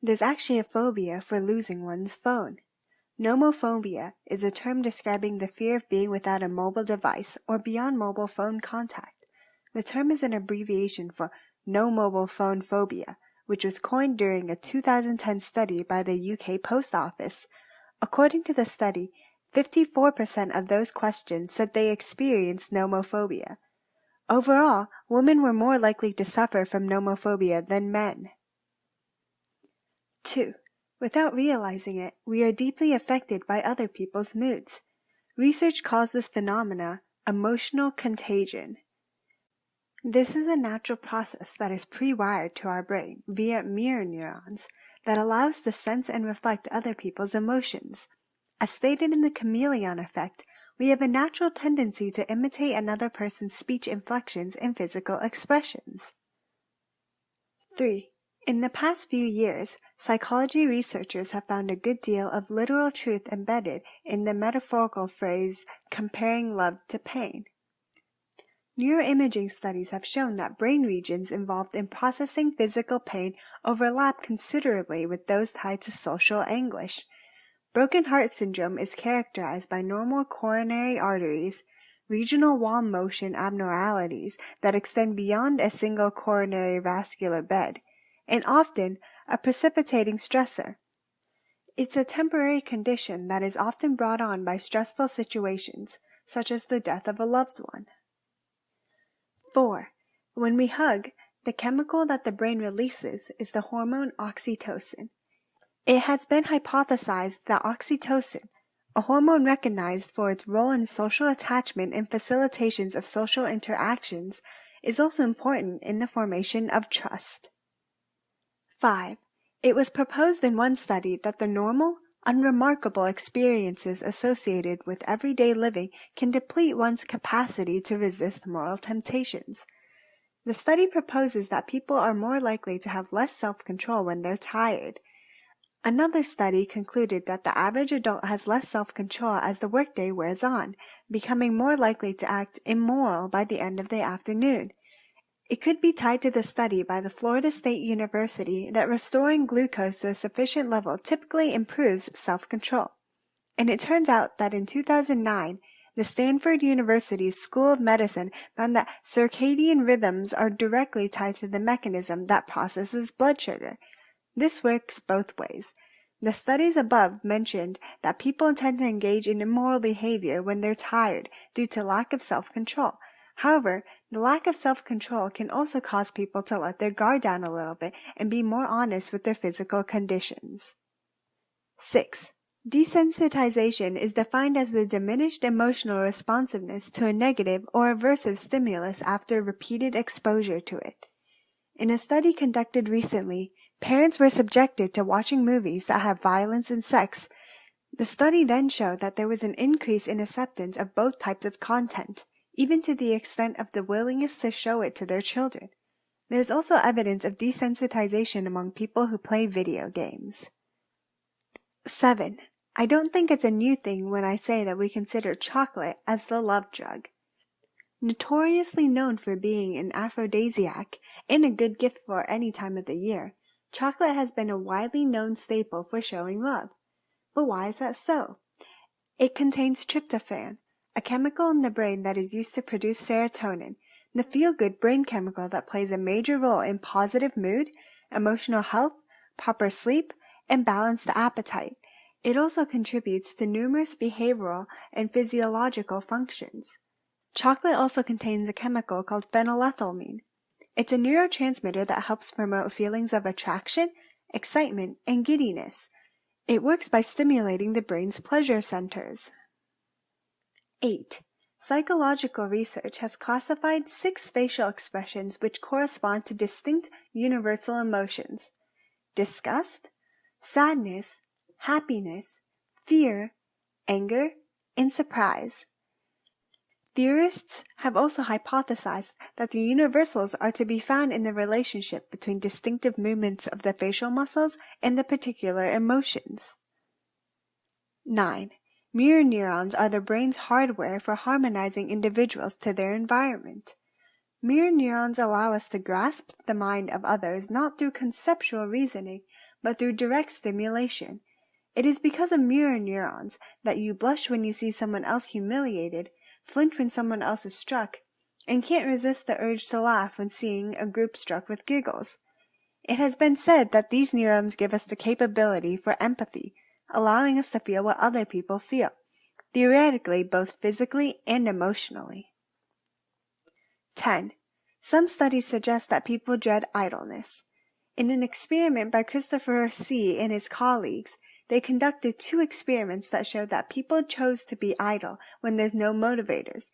There's actually a phobia for losing one's phone. Nomophobia is a term describing the fear of being without a mobile device or beyond mobile phone contact. The term is an abbreviation for no mobile phone phobia, which was coined during a 2010 study by the UK Post Office. According to the study, 54% of those questioned said they experienced nomophobia. Overall, women were more likely to suffer from nomophobia than men. 2. Without realizing it, we are deeply affected by other people's moods. Research calls this phenomena emotional contagion. This is a natural process that is pre-wired to our brain via mirror neurons that allows to sense and reflect other people's emotions. As stated in the chameleon effect, we have a natural tendency to imitate another person's speech inflections and physical expressions. 3. In the past few years, psychology researchers have found a good deal of literal truth embedded in the metaphorical phrase comparing love to pain. Neuroimaging studies have shown that brain regions involved in processing physical pain overlap considerably with those tied to social anguish. Broken heart syndrome is characterized by normal coronary arteries, regional wall motion abnormalities that extend beyond a single coronary vascular bed, and often a precipitating stressor. It's a temporary condition that is often brought on by stressful situations, such as the death of a loved one. 4. When we hug, the chemical that the brain releases is the hormone oxytocin. It has been hypothesized that oxytocin, a hormone recognized for its role in social attachment and facilitations of social interactions, is also important in the formation of trust. 5. It was proposed in one study that the normal, unremarkable experiences associated with everyday living can deplete one's capacity to resist moral temptations. The study proposes that people are more likely to have less self-control when they're tired. Another study concluded that the average adult has less self-control as the workday wears on, becoming more likely to act immoral by the end of the afternoon. It could be tied to the study by the Florida State University that restoring glucose to a sufficient level typically improves self-control. And it turns out that in 2009, the Stanford University's School of Medicine found that circadian rhythms are directly tied to the mechanism that processes blood sugar. This works both ways. The studies above mentioned that people tend to engage in immoral behavior when they're tired due to lack of self-control. However, the lack of self-control can also cause people to let their guard down a little bit and be more honest with their physical conditions. 6. Desensitization is defined as the diminished emotional responsiveness to a negative or aversive stimulus after repeated exposure to it. In a study conducted recently, parents were subjected to watching movies that have violence and sex. The study then showed that there was an increase in acceptance of both types of content even to the extent of the willingness to show it to their children. There is also evidence of desensitization among people who play video games. 7. I don't think it's a new thing when I say that we consider chocolate as the love drug. Notoriously known for being an aphrodisiac and a good gift for any time of the year, chocolate has been a widely known staple for showing love. But why is that so? It contains tryptophan, a chemical in the brain that is used to produce serotonin, the feel-good brain chemical that plays a major role in positive mood, emotional health, proper sleep, and balanced appetite. It also contributes to numerous behavioral and physiological functions. Chocolate also contains a chemical called phenylethylamine. It's a neurotransmitter that helps promote feelings of attraction, excitement, and giddiness. It works by stimulating the brain's pleasure centers. 8. Psychological research has classified six facial expressions which correspond to distinct universal emotions disgust, sadness, happiness, fear, anger, and surprise. Theorists have also hypothesized that the universals are to be found in the relationship between distinctive movements of the facial muscles and the particular emotions. 9. Mirror neurons are the brain's hardware for harmonizing individuals to their environment. Mirror neurons allow us to grasp the mind of others not through conceptual reasoning, but through direct stimulation. It is because of mirror neurons that you blush when you see someone else humiliated, flinch when someone else is struck, and can't resist the urge to laugh when seeing a group struck with giggles. It has been said that these neurons give us the capability for empathy, allowing us to feel what other people feel, theoretically both physically and emotionally. 10. Some studies suggest that people dread idleness. In an experiment by Christopher Hsee and his colleagues, they conducted two experiments that showed that people chose to be idle when there's no motivators.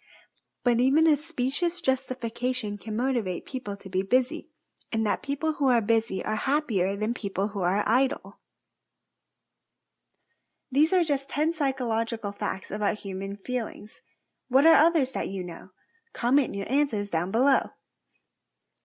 But even a specious justification can motivate people to be busy and that people who are busy are happier than people who are idle. These are just 10 psychological facts about human feelings. What are others that you know? Comment your answers down below.